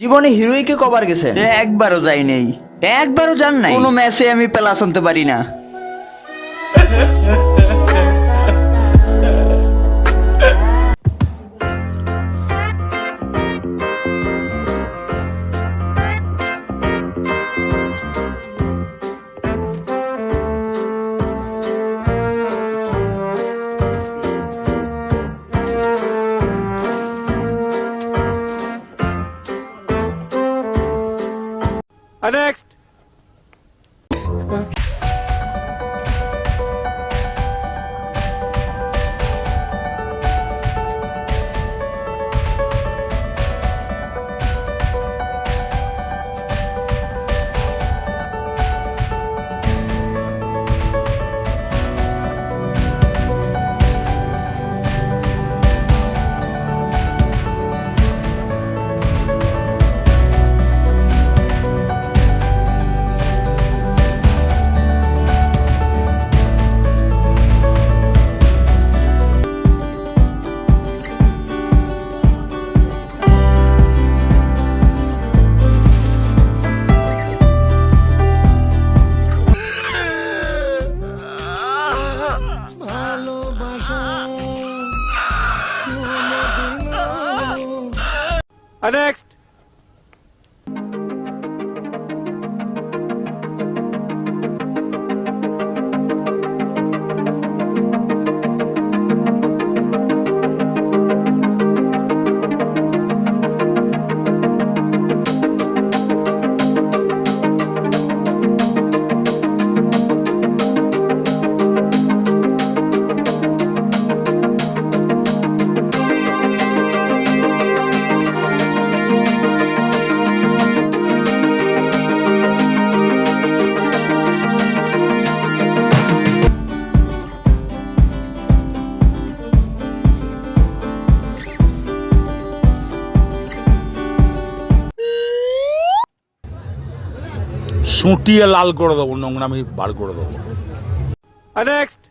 জীবনে হিরোইকে কবার গেছে একবারও যাই নাই। একবারও যান নাই। কোনো ম্যাচে আমি পেলা শুনতে পারি না। Uh, next. Uh, next. সুটিয়ে লাল করে দেবো নোংরামি বার করে দেবো Next.